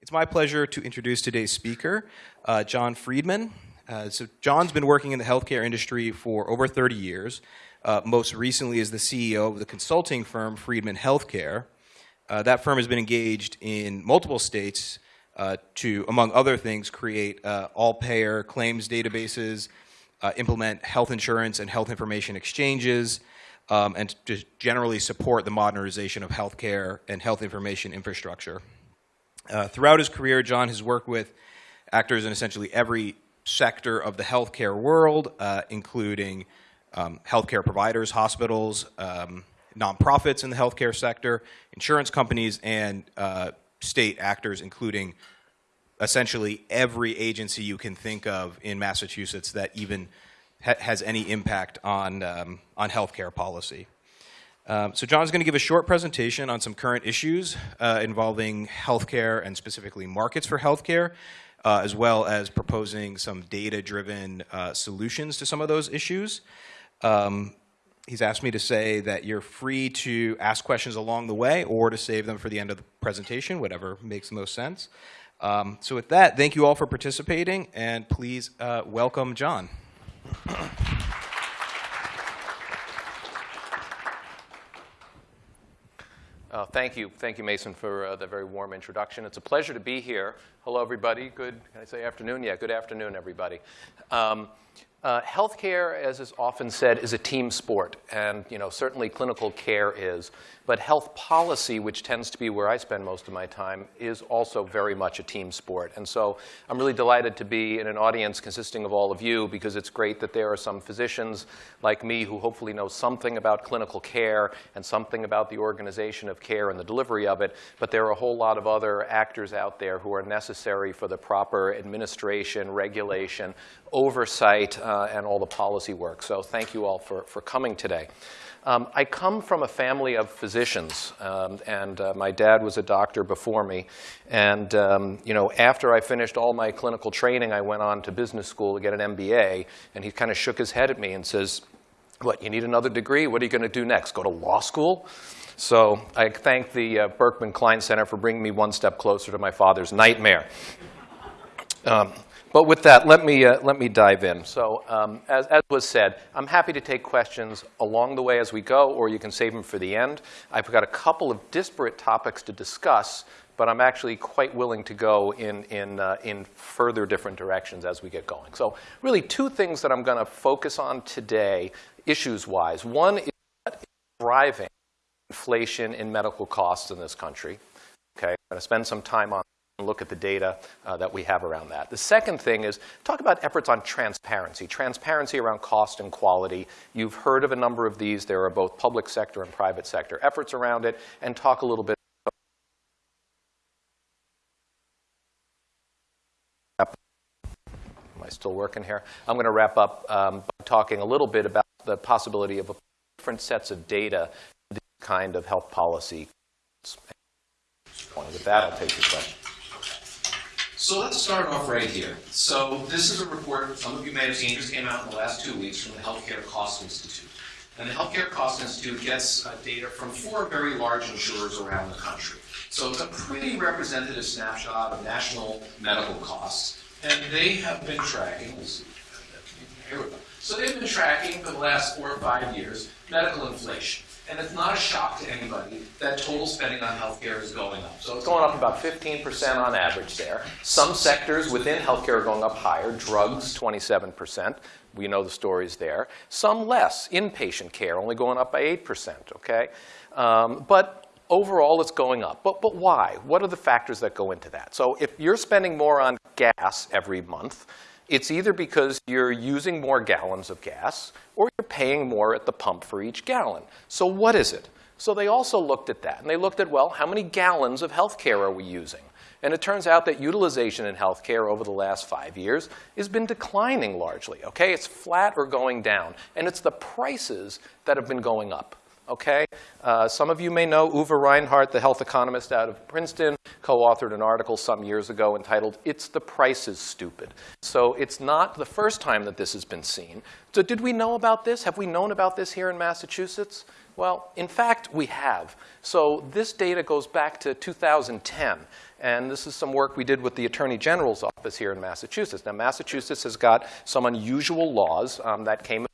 It's my pleasure to introduce today's speaker, uh, John Freedman. Uh, so John's been working in the healthcare industry for over 30 years. Uh, most recently as the CEO of the consulting firm Freedman Healthcare. Uh, that firm has been engaged in multiple states uh, to, among other things, create uh, all-payer claims databases, implement health insurance and health information exchanges, um, and to generally support the modernization of healthcare and health information infrastructure. Uh, throughout his career, John has worked with actors in essentially every sector of the healthcare world, uh, including um, healthcare providers, hospitals, um, nonprofits in the healthcare sector, insurance companies, and uh, state actors, including essentially every agency you can think of in Massachusetts that even ha has any impact on, um, on healthcare policy. Um, so John's going to give a short presentation on some current issues uh, involving healthcare and specifically markets for healthcare, uh, as well as proposing some data-driven uh, solutions to some of those issues. Um, he's asked me to say that you're free to ask questions along the way or to save them for the end of the presentation, whatever makes the most sense. Um, so with that, thank you all for participating, and please uh, welcome John. Uh, thank you. Thank you, Mason, for uh, the very warm introduction. It's a pleasure to be here. Hello, everybody. Good, can I say afternoon? Yeah, good afternoon, everybody. Um, uh, healthcare, as is often said, is a team sport, and you know certainly clinical care is. But health policy, which tends to be where I spend most of my time, is also very much a team sport. And so I'm really delighted to be in an audience consisting of all of you because it's great that there are some physicians like me who hopefully know something about clinical care and something about the organization of care and the delivery of it. But there are a whole lot of other actors out there who are necessary for the proper administration, regulation, oversight, uh, and all the policy work. So thank you all for, for coming today. Um, I come from a family of physicians, um, and uh, my dad was a doctor before me. And um, you know, after I finished all my clinical training, I went on to business school to get an MBA, and he kind of shook his head at me and says, what, you need another degree? What are you going to do next? Go to law school? So I thank the uh, Berkman Klein Center for bringing me one step closer to my father's nightmare. But with that, let me, uh, let me dive in. So um, as, as was said, I'm happy to take questions along the way as we go, or you can save them for the end. I've got a couple of disparate topics to discuss, but I'm actually quite willing to go in, in, uh, in further different directions as we get going. So really two things that I'm going to focus on today, issues-wise. One is what is driving inflation in medical costs in this country. Okay, I'm going to spend some time on look at the data uh, that we have around that. The second thing is talk about efforts on transparency, transparency around cost and quality. You've heard of a number of these. There are both public sector and private sector efforts around it, and talk a little bit Am I still working here? I'm going to wrap up um, by talking a little bit about the possibility of different sets of data this kind of health policy. With that, I'll take your. So let's start off right here. So this is a report some of you may have seen just came out in the last two weeks from the Healthcare Cost Institute. And the Healthcare Cost Institute gets uh, data from four very large insurers around the country. So it's a pretty representative snapshot of national medical costs. And they have been tracking, here we go. So they've been tracking for the last four or five years medical inflation. And it's not a shock to anybody that total spending on healthcare is going up. So it's going up about 15% on average there. Some sectors within healthcare are going up higher. Drugs, 27%. We know the stories there. Some less. Inpatient care only going up by 8%, okay? Um, but overall, it's going up. But, but why? What are the factors that go into that? So if you're spending more on gas every month, it's either because you're using more gallons of gas or you're paying more at the pump for each gallon. So what is it? So they also looked at that. And they looked at, well, how many gallons of health care are we using? And it turns out that utilization in healthcare over the last five years has been declining largely, okay? It's flat or going down. And it's the prices that have been going up okay? Uh, some of you may know Uwe Reinhardt, the health economist out of Princeton, co-authored an article some years ago entitled, It's the Price is Stupid. So it's not the first time that this has been seen. So did we know about this? Have we known about this here in Massachusetts? Well, in fact, we have. So this data goes back to 2010. And this is some work we did with the Attorney General's office here in Massachusetts. Now, Massachusetts has got some unusual laws um, that came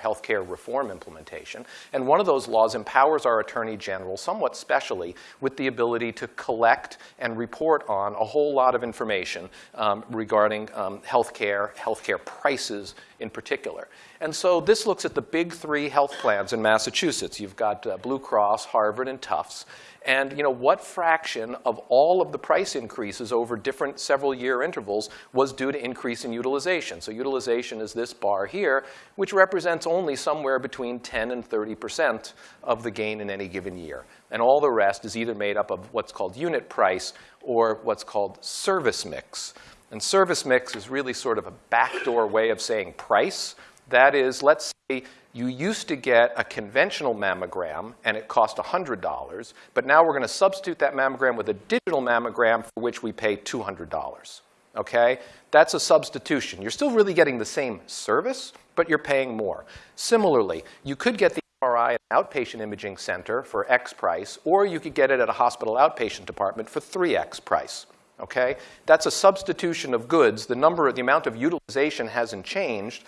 healthcare reform implementation. And one of those laws empowers our Attorney General, somewhat specially, with the ability to collect and report on a whole lot of information um, regarding um, healthcare, healthcare prices in particular. And so this looks at the big three health plans in Massachusetts. You've got uh, Blue Cross, Harvard, and Tufts. And you know, what fraction of all of the price increases over different several year intervals was due to increase in utilization? So utilization is this bar here, which represents only somewhere between 10 and 30% of the gain in any given year. And all the rest is either made up of what's called unit price or what's called service mix. And service mix is really sort of a backdoor way of saying price. That is, let's say you used to get a conventional mammogram and it cost $100, but now we're going to substitute that mammogram with a digital mammogram for which we pay $200. Okay? That's a substitution. You're still really getting the same service, but you're paying more. Similarly, you could get the MRI at an outpatient imaging center for X price, or you could get it at a hospital outpatient department for 3X price. Okay? That's a substitution of goods. The number, the amount of utilization hasn't changed,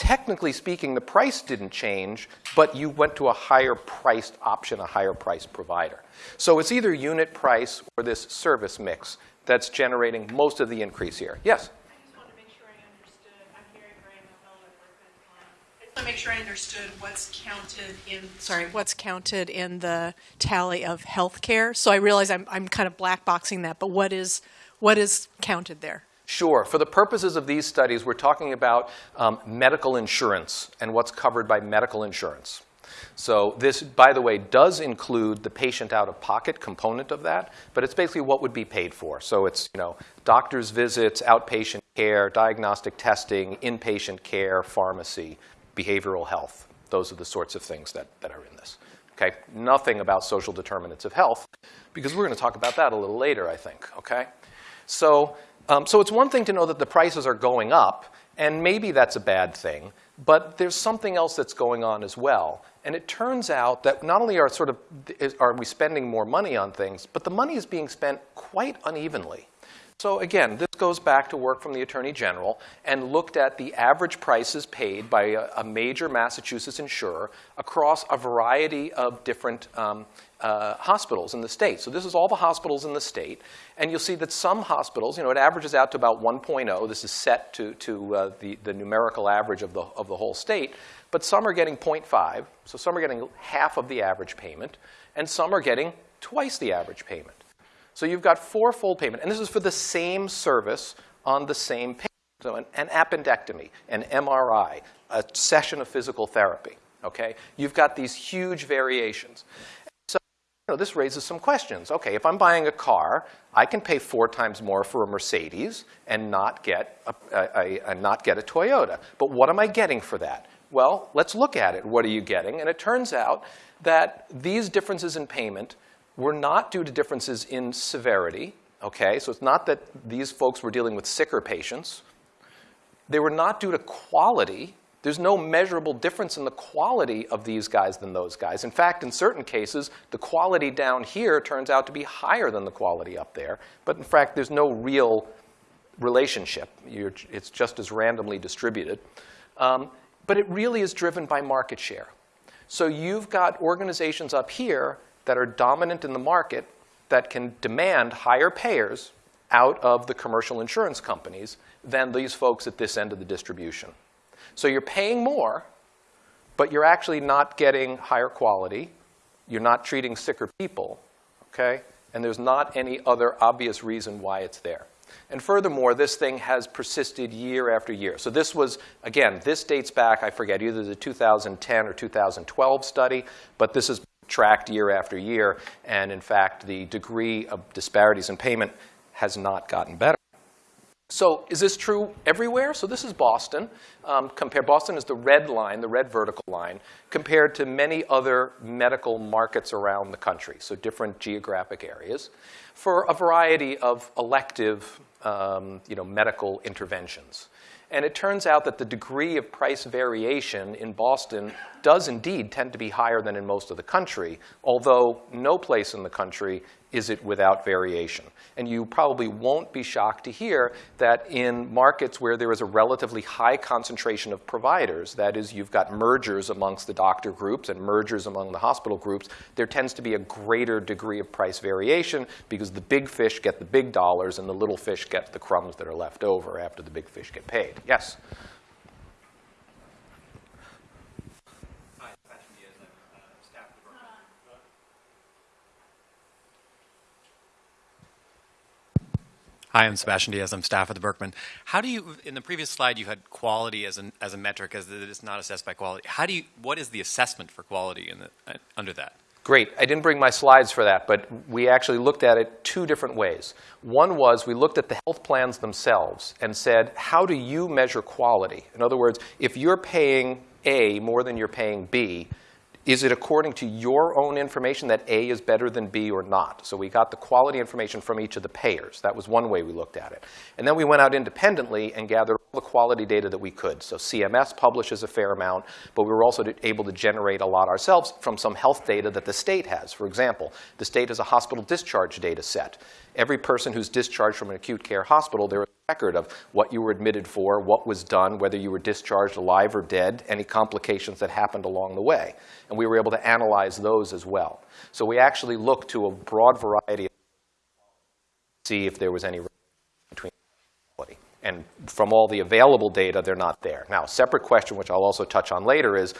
technically speaking, the price didn't change, but you went to a higher priced option, a higher priced provider. So it's either unit price or this service mix that's generating most of the increase here. Yes? I just wanted to make sure I understood. I'm Mary Graham, I'm Fellow at I want to make sure I understood what's counted in, sorry, what's counted in the tally of healthcare. So I realize I'm, I'm kind of black boxing that, but what is, what is counted there? Sure. For the purposes of these studies, we're talking about um, medical insurance and what's covered by medical insurance. So this, by the way, does include the patient out-of-pocket component of that, but it's basically what would be paid for. So it's, you know, doctor's visits, outpatient care, diagnostic testing, inpatient care, pharmacy, behavioral health. Those are the sorts of things that, that are in this. Okay? Nothing about social determinants of health, because we're going to talk about that a little later, I think. Okay? So um, so it's one thing to know that the prices are going up, and maybe that's a bad thing, but there's something else that's going on as well. And it turns out that not only are, sort of, are we spending more money on things, but the money is being spent quite unevenly. So again, this goes back to work from the Attorney General and looked at the average prices paid by a, a major Massachusetts insurer across a variety of different um, uh, hospitals in the state. So this is all the hospitals in the state. And you'll see that some hospitals, you know, it averages out to about 1.0. This is set to, to uh, the, the numerical average of the, of the whole state. But some are getting 0.5. So some are getting half of the average payment. And some are getting twice the average payment. So you've got four-fold payment. And this is for the same service on the same patient. So an, an appendectomy, an MRI, a session of physical therapy. Okay? You've got these huge variations know, this raises some questions. Okay, if I'm buying a car, I can pay four times more for a Mercedes and not get a, a, a, not get a Toyota. But what am I getting for that? Well, let's look at it. What are you getting? And it turns out that these differences in payment were not due to differences in severity. Okay, so it's not that these folks were dealing with sicker patients. They were not due to quality. There's no measurable difference in the quality of these guys than those guys. In fact, in certain cases, the quality down here turns out to be higher than the quality up there. But in fact, there's no real relationship. You're, it's just as randomly distributed. Um, but it really is driven by market share. So you've got organizations up here that are dominant in the market that can demand higher payers out of the commercial insurance companies than these folks at this end of the distribution. So you're paying more, but you're actually not getting higher quality. You're not treating sicker people, okay? And there's not any other obvious reason why it's there. And furthermore, this thing has persisted year after year. So this was, again, this dates back, I forget, either the 2010 or 2012 study, but this is tracked year after year. And in fact, the degree of disparities in payment has not gotten better. So is this true everywhere? So this is Boston. Um, compare, Boston is the red line, the red vertical line, compared to many other medical markets around the country, so different geographic areas, for a variety of elective um, you know, medical interventions. And it turns out that the degree of price variation in Boston does indeed tend to be higher than in most of the country, although no place in the country is it without variation. And you probably won't be shocked to hear that in markets where there is a relatively high concentration of providers, that is, you've got mergers amongst the doctor groups and mergers among the hospital groups, there tends to be a greater degree of price variation because the big fish get the big dollars and the little fish get the crumbs that are left over after the big fish get paid. Yes? Hi, Sebastian Diaz. I'm uh, staff at the Berkman. Hi, I'm Sebastian Diaz. I'm staff at the Berkman. How do you, in the previous slide, you had quality as, an, as a metric, as that it's not assessed by quality. How do you, what is the assessment for quality in the, uh, under that? Great. I didn't bring my slides for that, but we actually looked at it two different ways. One was we looked at the health plans themselves and said, how do you measure quality? In other words, if you're paying A more than you're paying B, is it according to your own information that A is better than B or not? So we got the quality information from each of the payers. That was one way we looked at it. And then we went out independently and gathered all the quality data that we could. So CMS publishes a fair amount, but we were also able to generate a lot ourselves from some health data that the state has. For example, the state has a hospital discharge data set. Every person who's discharged from an acute care hospital, there record of what you were admitted for, what was done, whether you were discharged alive or dead, any complications that happened along the way. And we were able to analyze those as well. So we actually looked to a broad variety of see if there was any between quality. And from all the available data, they're not there. Now, a separate question, which I'll also touch on later, is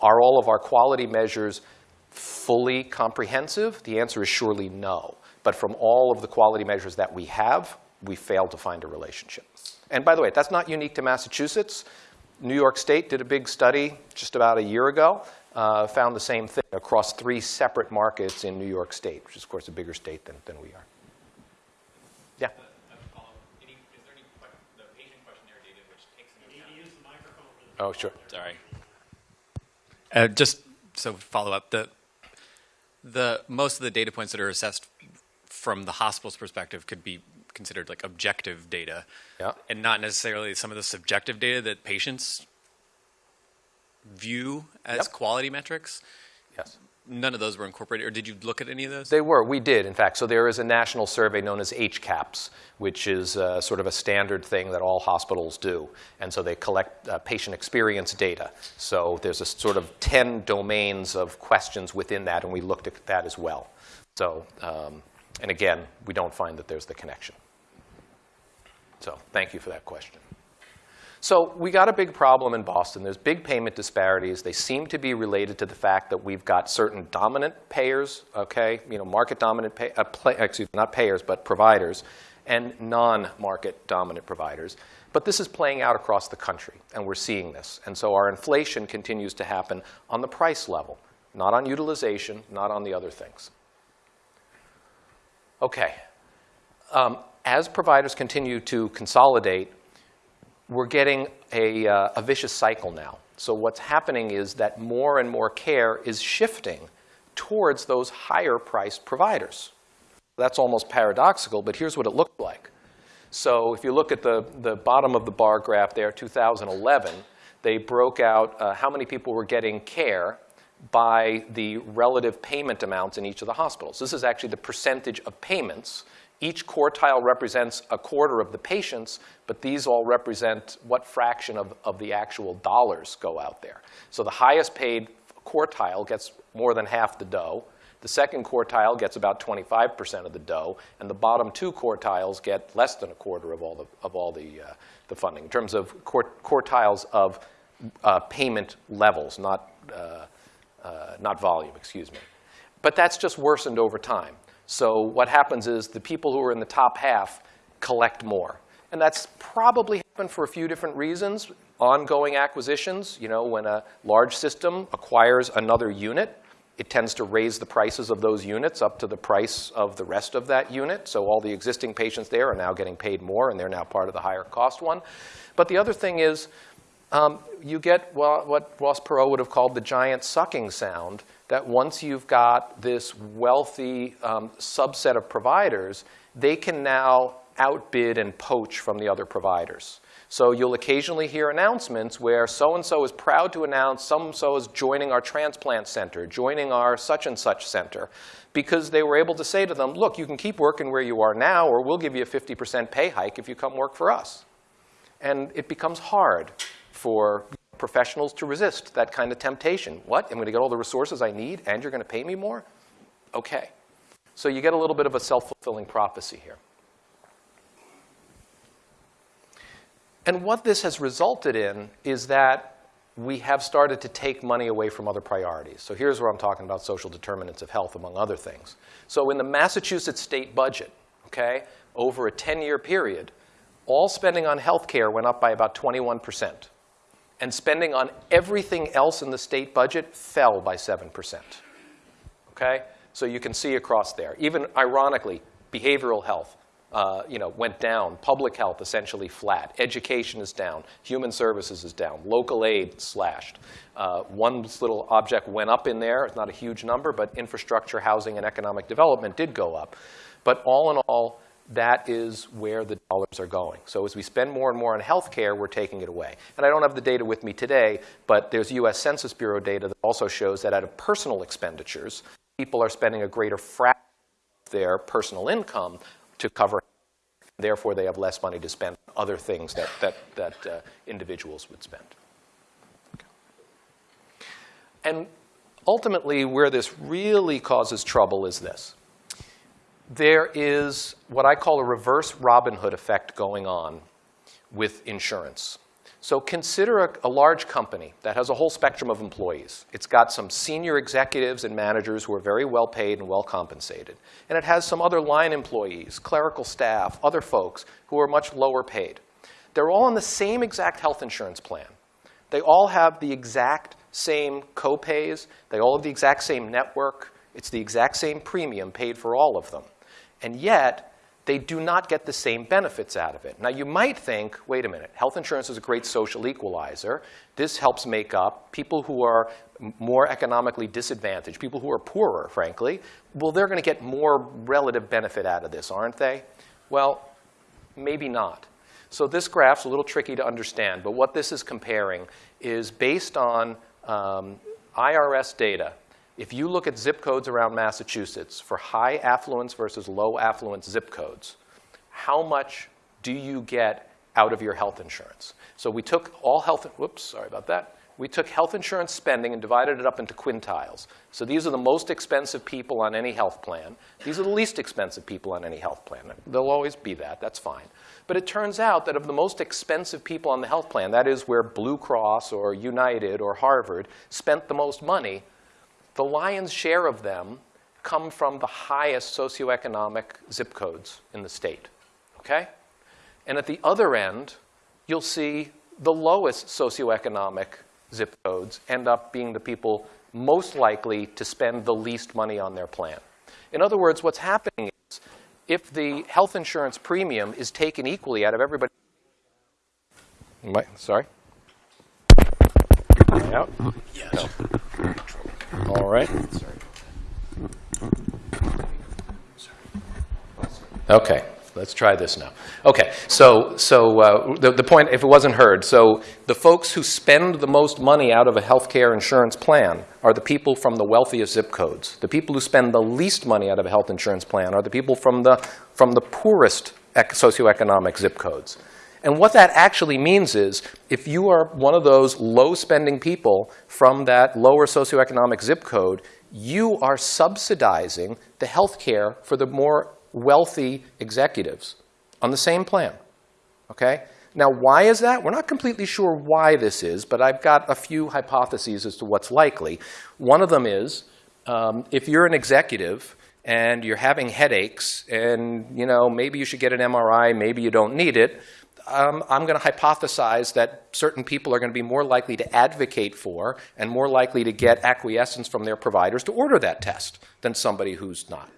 are all of our quality measures fully comprehensive? The answer is surely no. But from all of the quality measures that we have, we failed to find a relationship. And by the way, that's not unique to Massachusetts. New York State did a big study just about a year ago, uh, found the same thing across three separate markets in New York State, which is, of course, a bigger state than, than we are. Yeah. Oh, sure. Sorry. Uh, just so follow up, the, the, most of the data points that are assessed from the hospital's perspective could be considered like objective data. Yeah. And not necessarily some of the subjective data that patients view as Yep. quality metrics. Yes. None of those were incorporated, or did you look at any of those? They were. We did, in fact. So there is a national survey known as HCAHPS, which is uh, sort of a standard thing that all hospitals do. And so they collect uh, patient experience data. So there's a sort of 10 domains of questions within that, and we looked at that as well. So, um, and again, we don't find that there's the connection. So thank you for that question. So we got a big problem in Boston. There's big payment disparities. They seem to be related to the fact that we've got certain dominant payers, okay, you know, market dominant, pay, uh, play, excuse me, not payers, but providers, and non-market dominant providers. But this is playing out across the country, and we're seeing this. And so our inflation continues to happen on the price level, not on utilization, not on the other things. Okay. Um, as providers continue to consolidate, we're getting a, uh, a vicious cycle now. So what's happening is that more and more care is shifting towards those higher priced providers. That's almost paradoxical, but here's what it looked like. So if you look at the, the bottom of the bar graph there, 2011, they broke out uh, how many people were getting care by the relative payment amounts in each of the hospitals. This is actually the percentage of payments. Each quartile represents a quarter of the patients, but these all represent what fraction of, of the actual dollars go out there. So the highest paid quartile gets more than half the dough. The second quartile gets about 25% of the dough, and the bottom two quartiles get less than a quarter of all the, of all the, uh, the funding in terms of quartiles of uh, payment levels, not, uh, uh, not volume, excuse me. But that's just worsened over time. So what happens is the people who are in the top half collect more. And that's probably happened for a few different reasons. Ongoing acquisitions, you know, when a large system acquires another unit, it tends to raise the prices of those units up to the price of the rest of that unit. So all the existing patients there are now getting paid more, and they're now part of the higher cost one. But the other thing is, um, you get what, what Ross Perot would have called the giant sucking sound, that once you've got this wealthy um, subset of providers, they can now outbid and poach from the other providers. So you'll occasionally hear announcements where so-and-so is proud to announce so-and-so is joining our transplant center, joining our such and such center, because they were able to say to them, look, you can keep working where you are now, or we'll give you a 50% pay hike if you come work for us. And it becomes hard for professionals to resist that kind of temptation. What? I'm going to get all the resources I need, and you're going to pay me more? Okay. So you get a little bit of a self-fulfilling prophecy here. And what this has resulted in is that we have started to take money away from other priorities. So here's where I'm talking about social determinants of health, among other things. So in the Massachusetts state budget, okay, over a 10-year period, all spending on health care went up by about 21%. And spending on everything else in the state budget fell by 7%. Okay? So you can see across there. Even ironically, behavioral health, uh, you know, went down. Public health essentially flat. Education is down. Human services is down. Local aid slashed. Uh, one little object went up in there. It's not a huge number, but infrastructure, housing, and economic development did go up. But all in all, that is where the dollars are going. So as we spend more and more on healthcare, we're taking it away. And I don't have the data with me today, but there's US Census Bureau data that also shows that out of personal expenditures, people are spending a greater fraction of their personal income to cover. Therefore, they have less money to spend on other things that, that, that uh, individuals would spend. And ultimately, where this really causes trouble is this. There is what I call a reverse Robin Hood effect going on with insurance. So consider a, a, large company that has a whole spectrum of employees. It's got some senior executives and managers who are very well paid and well compensated. And it has some other line employees, clerical staff, other folks who are much lower paid. They're all on the same exact health insurance plan. They all have the exact same co-pays. They all have the exact same network. It's the exact same premium paid for all of them. And yet, they do not get the same benefits out of it. Now, you might think, wait a minute, health insurance is a great social equalizer. This helps make up people who are more economically disadvantaged, people who are poorer, frankly. Well, they're going to get more relative benefit out of this, aren't they? Well, maybe not. So this graph's a little tricky to understand, but what this is comparing is based on um, IRS data if you look at zip codes around Massachusetts for high affluence versus low affluence zip codes, how much do you get out of your health insurance? So we took all health, whoops, sorry about that. We took health insurance spending and divided it up into quintiles. So these are the most expensive people on any health plan. These are the least expensive people on any health plan. They'll always be that, that's fine. But it turns out that of the most expensive people on the health plan, that is where Blue Cross or United or Harvard spent the most money, the lion's share of them come from the highest socioeconomic zip codes in the state, okay? And at the other end, you'll see the lowest socioeconomic zip codes end up being the people most likely to spend the least money on their plan. In other words, what's happening is if the health insurance premium is taken equally out of everybody, sorry? Out? Yes. No. All right. Okay, let's try this now. Okay, so, so uh, the, the point, if it wasn't heard, so the folks who spend the most money out of a healthcare insurance plan are the people from the wealthiest zip codes. The people who spend the least money out of a health insurance plan are the people from the, from the poorest socioeconomic zip codes. And what that actually means is if you are one of those low spending people from that lower socioeconomic zip code, you are subsidizing the health care for the more wealthy executives on the same plan. Okay? Now, why is that? We're not completely sure why this is, but I've got a few hypotheses as to what's likely. One of them is um, if you're an executive and you're having headaches and you know maybe you should get an MRI, maybe you don't need it, um, I'm going to hypothesize that certain people are going to be more likely to advocate for and more likely to get acquiescence from their providers to order that test than somebody who's not.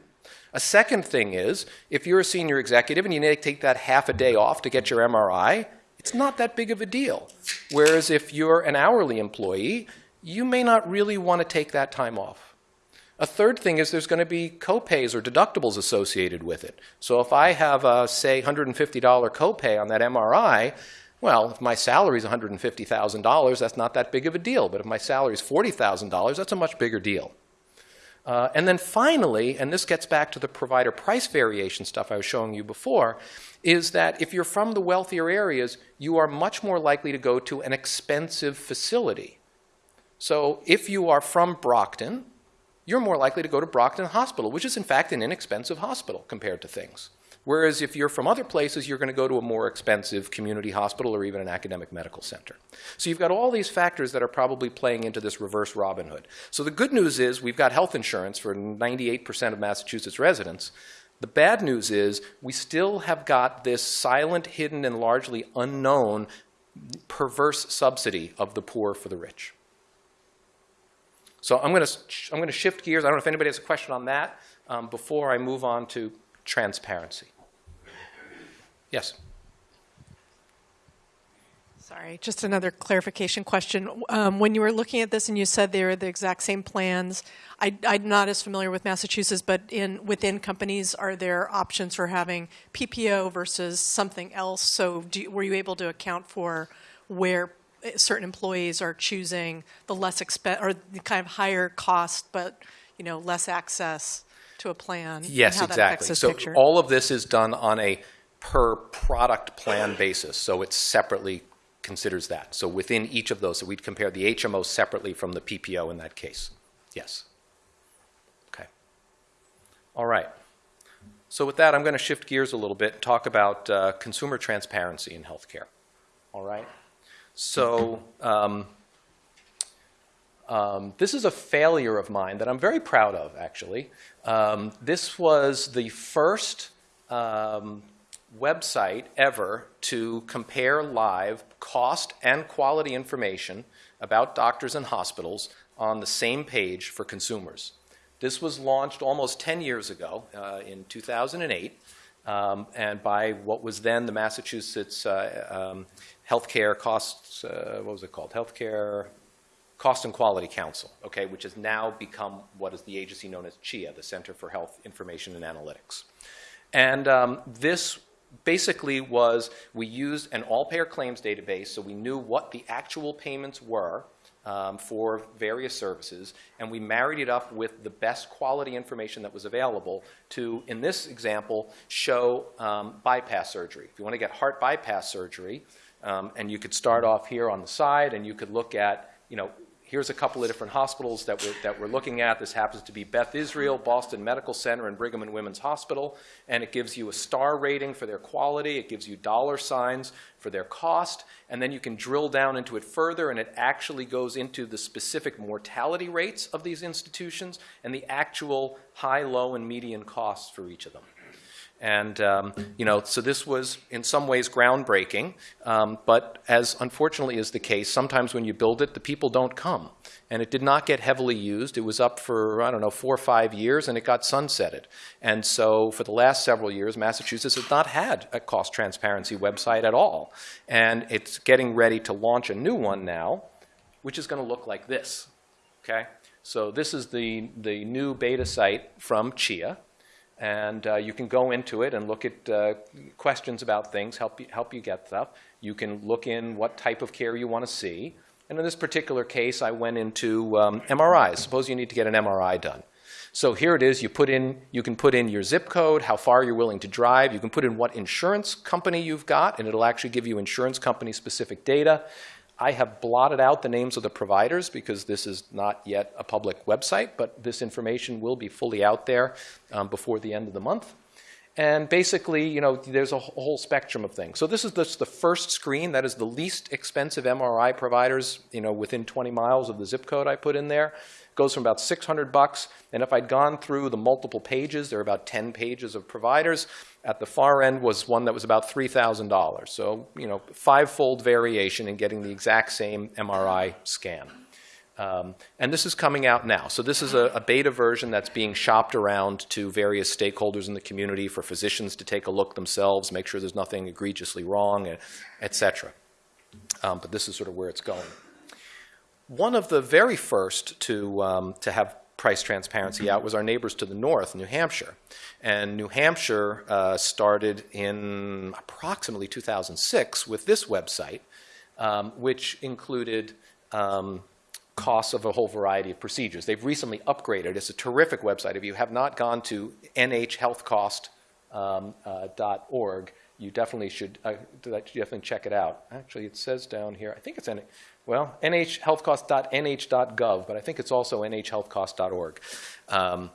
A second thing is, if you're a senior executive and you need to take that half a day off to get your MRI, it's not that big of a deal. Whereas if you're an hourly employee, you may not really want to take that time off. A third thing is there's going to be copays or deductibles associated with it. So if I have a, say, $150 copay on that MRI, Well, if my salary is $150,000, that's not that big of a deal. But if my salary is $40,000, that's a much bigger deal. Uh, and then finally, and this gets back to the provider price variation stuff I was showing you before, is that if you're from the wealthier areas, you are much more likely to go to an expensive facility. So if you are from Brockton, you're more likely to go to Brockton Hospital, which is in fact an inexpensive hospital compared to things. Whereas if you're from other places, you're going to go to a more expensive community hospital or even an academic medical center. So you've got all these factors that are probably playing into this reverse Robin Hood. So the good news is we've got health insurance for 98% of Massachusetts residents. The bad news is we still have got this silent, hidden, and largely unknown perverse subsidy of the poor for the rich. So I'm going to, I'm going to shift gears. I don't know if anybody has a question on that um, before I move on to transparency. Yes. Sorry, just another clarification question. Um, when you were looking at this and you said they were the exact same plans, I, I'm not as familiar with Massachusetts, but in within companies, are there options for having PPO versus something else? So, do, were you able to account for where certain employees are choosing the less expen or the kind of higher cost, but you know less access to a plan? Yes, how that affects exactly. So picture? all of this is done on a per product plan basis. So it separately considers that. So within each of those, so we'd compare the HMO separately from the PPO in that case. Yes. Okay. All right. So with that, I'm going to shift gears a little bit and talk about uh, consumer transparency in healthcare. All right. So um, um, this is a failure of mine that I'm very proud of, actually. Um, this was the first um, website ever to compare live cost and quality information about doctors and hospitals on the same page for consumers. This was launched almost 10 years ago uh, in 2008 um, and by what was then the Massachusetts uh, um, Healthcare Costs, uh, what was it called? Healthcare Cost and Quality Council, okay, which has now become what is the agency known as CHIA, the Center for Health Information and Analytics. And um, this basically was we used an all-payer claims database, so we knew what the actual payments were um, for various services, and we married it up with the best quality information that was available to, in this example, show um, bypass surgery. If you want to get heart bypass surgery, um, and you could start off here on the side, and you could look at, you know, here's a couple of different hospitals that we're, that we're looking at. This happens to be Beth Israel, Boston Medical Center, and Brigham and Women's Hospital. And it gives you a star rating for their quality. It gives you dollar signs for their cost. And then you can drill down into it further, and it actually goes into the specific mortality rates of these institutions and the actual high, low, and median costs for each of them. And, um, you know, so this was in some ways groundbreaking, um, but as unfortunately is the case, sometimes when you build it, the people don't come. And it did not get heavily used. It was up for, I don't know, four or five years, and it got sunsetted. And so for the last several years, Massachusetts has not had a cost transparency website at all. And it's getting ready to launch a new one now, which is going to look like this, okay? So this is the, the new beta site from CHIA and uh, you can go into it and look at uh, questions about things, help you, help you get stuff. You can look in what type of care you want to see. And in this particular case, I went into um, MRIs. Suppose you need to get an MRI done. So here it is. You put in, you can put in your zip code, how far you're willing to drive. You can put in what insurance company you've got, and it'll actually give you insurance company specific data. I have blotted out the names of the providers because this is not yet a public website, but this information will be fully out there um, before the end of the month. And basically, you know, there's a whole spectrum of things. So this is just the first screen. That is the least expensive MRI providers, you know, within 20 miles of the zip code I put in there. Goes from about 600 bucks. And if I'd gone through the multiple pages, there are about 10 pages of providers. At the far end was one that was about $3,000. So, you know, five-fold variation in getting the exact same MRI scan. Um, and this is coming out now. So this is a, a, beta version that's being shopped around to various stakeholders in the community for physicians to take a look themselves, make sure there's nothing egregiously wrong, et cetera. Um, but this is sort of where it's going. One of the very first to, um, to have price transparency out was our neighbors to the north, New Hampshire. And New Hampshire uh, started in approximately 2006 with this website, um, which included um, costs of a whole variety of procedures. They've recently upgraded. It's a terrific website. If you have not gone to nhhealthcost.org, you definitely should uh, definitely check it out. Actually, it says down here, I think it's in, well, nhhealthcost.nh.gov, but I think it's also nhhealthcost.org. Um,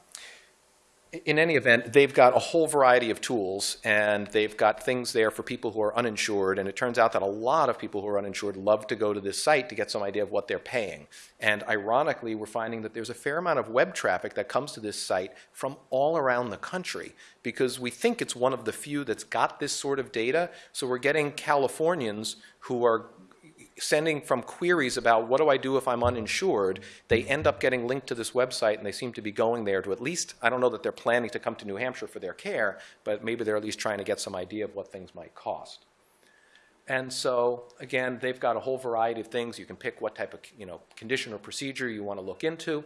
in any event, they've got a whole variety of tools, and they've got things there for people who are uninsured. And it turns out that a lot of people who are uninsured love to go to this site to get some idea of what they're paying. And ironically, we're finding that there's a fair amount of web traffic that comes to this site from all around the country because we think it's one of the few that's got this sort of data. So we're getting Californians who are sending from queries about what do I do if I'm uninsured, they end up getting linked to this website and they seem to be going there to at least, I don't know that they're planning to come to New Hampshire for their care, but maybe they're at least trying to get some idea of what things might cost. And so, again, they've got a whole variety of things. You can pick what type of you know, condition or procedure you want to look into,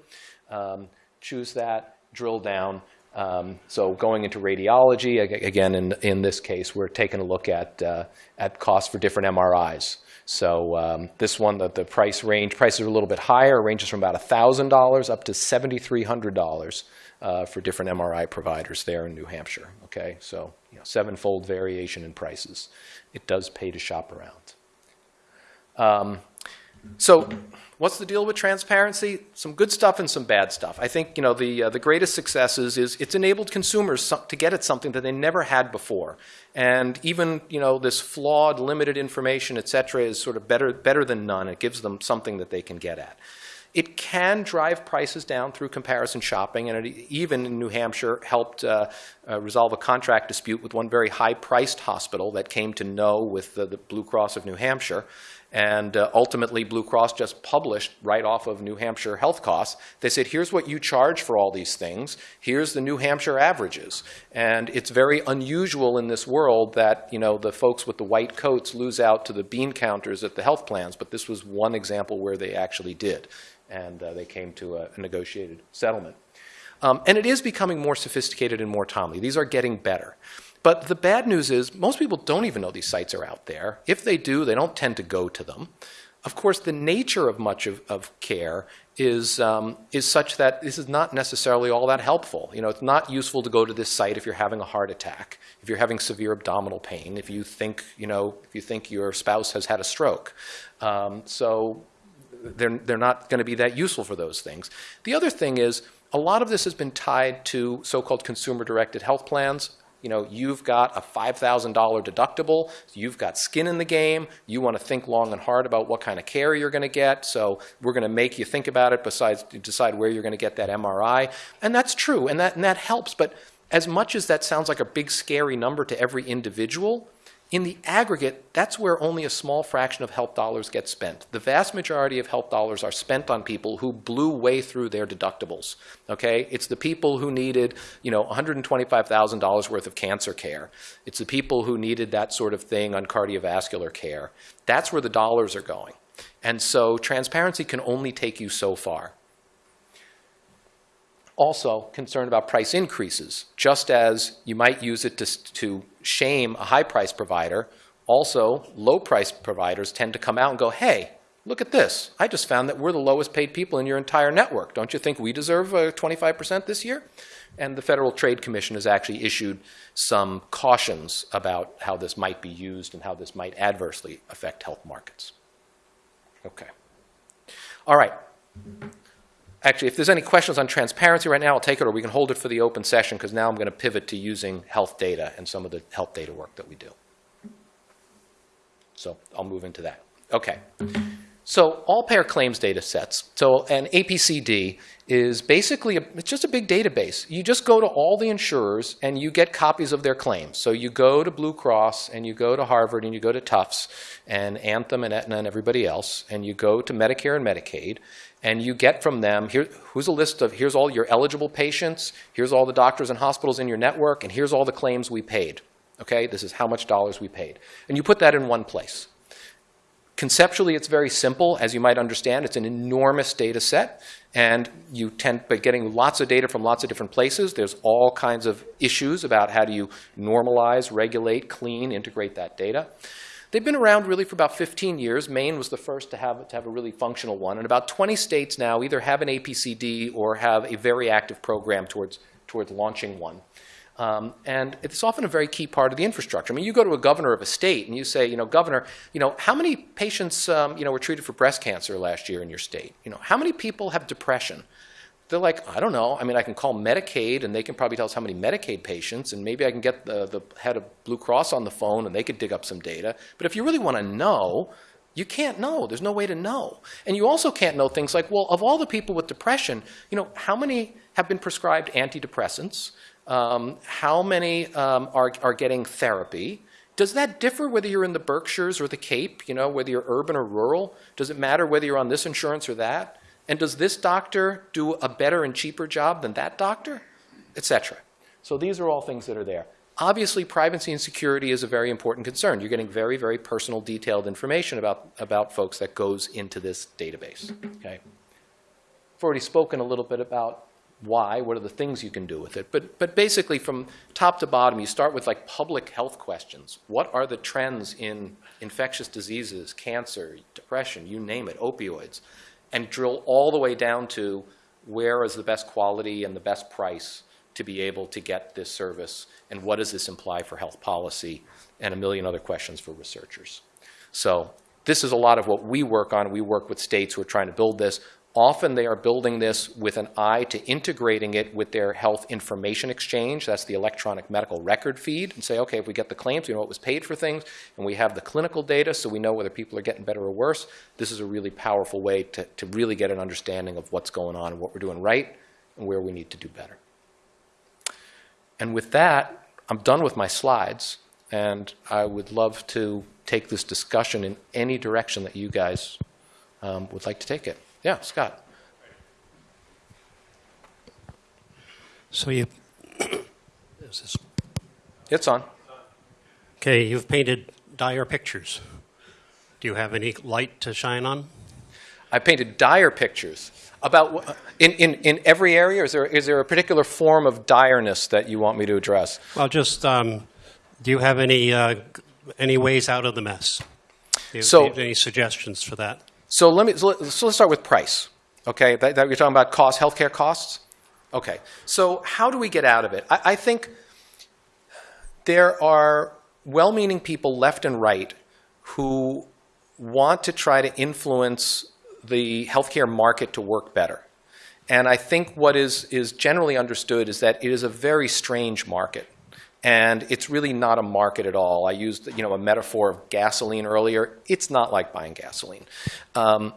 um, choose that, drill down. Um, so going into radiology, again, in, in this case, we're taking a look at, uh, at costs for different MRIs. So um, this one, the, the price range, prices are a little bit higher, ranges from about $1,000 up to $7,300 uh, for different MRI providers there in New Hampshire. Okay, so you know, sevenfold variation in prices. It does pay to shop around. Um, so what's the deal with transparency? Some good stuff and some bad stuff. I think you know the uh, the greatest successes is it's enabled consumers to get at something that they never had before, and even you know this flawed, limited information, et cetera, is sort of better better than none. It gives them something that they can get at. It can drive prices down through comparison shopping, and it even in New Hampshire helped uh, uh, resolve a contract dispute with one very high-priced hospital that came to know with the, the Blue Cross of New Hampshire. And uh, ultimately, Blue Cross just published right off of New Hampshire health costs. They said, here's what you charge for all these things. Here's the New Hampshire averages. And it's very unusual in this world that you know the folks with the white coats lose out to the bean counters at the health plans. But this was one example where they actually did. And uh, they came to a, negotiated settlement. Um, and it is becoming more sophisticated and more timely. These are getting better. But the bad news is most people don't even know these sites are out there. If they do, they don't tend to go to them. Of course, the nature of much of, of care is, um, is such that this is not necessarily all that helpful. You know, it's not useful to go to this site if you're having a heart attack, if you're having severe abdominal pain, if you think, you know, if you think your spouse has had a stroke. Um, so they're, they're not going to be that useful for those things. The other thing is a lot of this has been tied to so-called consumer-directed health plans you know, you've got a $5,000 deductible, you've got skin in the game, you want to think long and hard about what kind of care you're going to get, so we're going to make you think about it besides decide where you're going to get that MRI. And that's true, and that, and that helps, but as much as that sounds like a big scary number to every individual, in the aggregate, that's where only a small fraction of health dollars get spent. The vast majority of health dollars are spent on people who blew way through their deductibles. Okay, it's the people who needed, you know, $125,000 worth of cancer care. It's the people who needed that sort of thing on cardiovascular care. That's where the dollars are going. And so transparency can only take you so far also concerned about price increases. Just as you might use it to, to shame a high price provider, also low price providers tend to come out and go, hey, look at this. I just found that we're the lowest paid people in your entire network. Don't you think we deserve 25% uh, this year? And the Federal Trade Commission has actually issued some cautions about how this might be used and how this might adversely affect health markets. Okay. All right actually, if there's any questions on transparency right now, I'll take it, or we can hold it for the open session, because now I'm going to pivot to using health data and some of the health data work that we do. So I'll move into that. Okay. So all payer claims data sets. So an APCD is basically, a, it's just a big database. You just go to all the insurers and you get copies of their claims. So you go to Blue Cross and you go to Harvard and you go to Tufts and Anthem and Aetna and everybody else, and you go to Medicare and Medicaid, and you get from them, here, who's a list of, here's all your eligible patients, here's all the doctors and hospitals in your network, and here's all the claims we paid. Okay, this is how much dollars we paid. And you put that in one place. Conceptually, it's very simple. As you might understand, it's an enormous data set, and you tend by getting lots of data from lots of different places. There's all kinds of issues about how do you normalize, regulate, clean, integrate that data. They've been around really for about 15 years. Maine was the first to have, to have a really functional one, and about 20 states now either have an APCD or have a very active program towards, towards launching one. Um, and it's often a very key part of the infrastructure. I mean, you go to a governor of a state and you say, you know, governor, you know, how many patients, um, you know, were treated for breast cancer last year in your state? You know, how many people have depression? They're like, I don't know. I mean, I can call Medicaid and they can probably tell us how many Medicaid patients, and maybe I can get the, the head of Blue Cross on the phone and they could dig up some data. But if you really want to know, you can't know. There's no way to know. And you also can't know things like, well, of all the people with depression, you know, how many have been prescribed antidepressants? Um, how many um, are, are getting therapy? Does that differ whether you're in the Berkshires or the Cape, you know, whether you're urban or rural? Does it matter whether you're on this insurance or that? And does this doctor do a better and cheaper job than that doctor? Et cetera. So these are all things that are there. Obviously, privacy and security is a very important concern. You're getting very, very personal, detailed information about, about folks that goes into this database. Okay? I've already spoken a little bit about why, what are the things you can do with it. But, but basically, from top to bottom, you start with like public health questions. What are the trends in infectious diseases, cancer, depression, you name it, opioids, and drill all the way down to where is the best quality and the best price to be able to get this service, and what does this imply for health policy, and a million other questions for researchers. So this is a lot of what we work on. We work with states who are trying to build this. Often they are building this with an eye to integrating it with their health information exchange. That's the electronic medical record feed. And say, okay, if we get the claims, we know what was paid for things, and we have the clinical data so we know whether people are getting better or worse. This is a really powerful way to, to really get an understanding of what's going on and what we're doing right and where we need to do better. And with that, I'm done with my slides, and I would love to take this discussion in any direction that you guys um, would like to take it. Yeah, Scott. So you, is this, It's on. okay, you've painted dire pictures. Do you have any light to shine on? I painted dire pictures about in, in, in every area. Is there is there a particular form of direness that you want me to address? Well, just, um, do you have any, uh, any ways out of the mess? Do you- So- do you have any suggestions for that? So let me so let- so let's start with price. Okay, that, that you're talking about cost, healthcare costs. Okay, so how do we get out of it? I, I think there are well-meaning people left and right who want to try to influence the healthcare market to work better. And I think what is, is generally understood is that it is a very strange market. And it's really not a market at all. I used you know, a metaphor of gasoline earlier. It's not like buying gasoline. Um,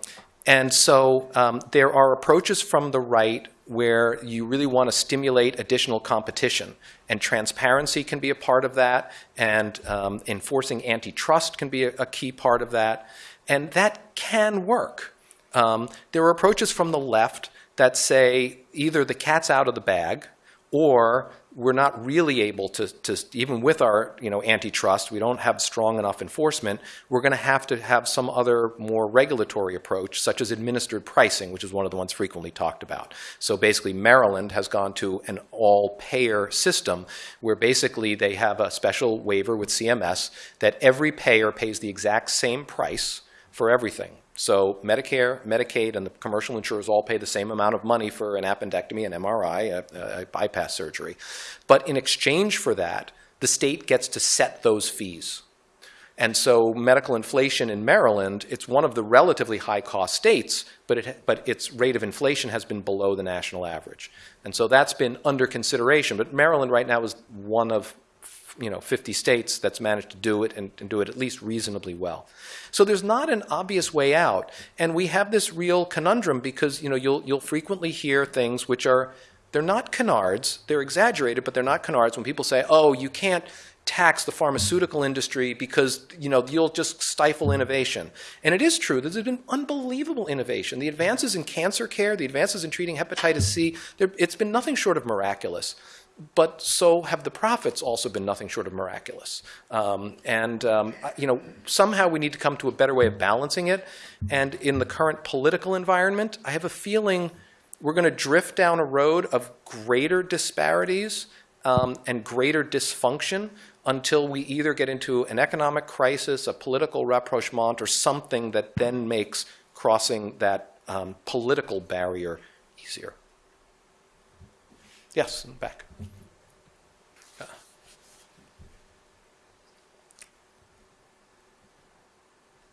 and so um, there are approaches from the right where you really want to stimulate additional competition. And transparency can be a part of that, and um, enforcing antitrust can be a, a key part of that. And that can work. Um, there are approaches from the left that say either the cat's out of the bag or we're not really able to, to even with our you know, antitrust, we don't have strong enough enforcement, we're going to have to have some other more regulatory approach, such as administered pricing, which is one of the ones frequently talked about. So basically, Maryland has gone to an all-payer system where basically they have a special waiver with CMS that every payer pays the exact same price for everything. So Medicare, Medicaid, and the commercial insurers all pay the same amount of money for an appendectomy, an MRI, a, a bypass surgery. But in exchange for that, the state gets to set those fees. And so medical inflation in Maryland, it's one of the relatively high-cost states, but, it, but its rate of inflation has been below the national average. And so that's been under consideration. But Maryland right now is one of you know, 50 states that's managed to do it and, and, do it at least reasonably well. So there's not an obvious way out. And we have this real conundrum because, you know, you'll, you'll frequently hear things which are, they're not canards, they're exaggerated, but they're not canards when people say, oh, you can't tax the pharmaceutical industry because, you know, you'll just stifle innovation. And it is true, there's been unbelievable innovation. The advances in cancer care, the advances in treating hepatitis C, it's been nothing short of miraculous but so have the profits also been nothing short of miraculous. Um, and um, you know, somehow we need to come to a better way of balancing it. And in the current political environment, I have a feeling we're going to drift down a road of greater disparities um, and greater dysfunction until we either get into an economic crisis, a political rapprochement, or something that then makes crossing that um, political barrier easier. Yes, in the back.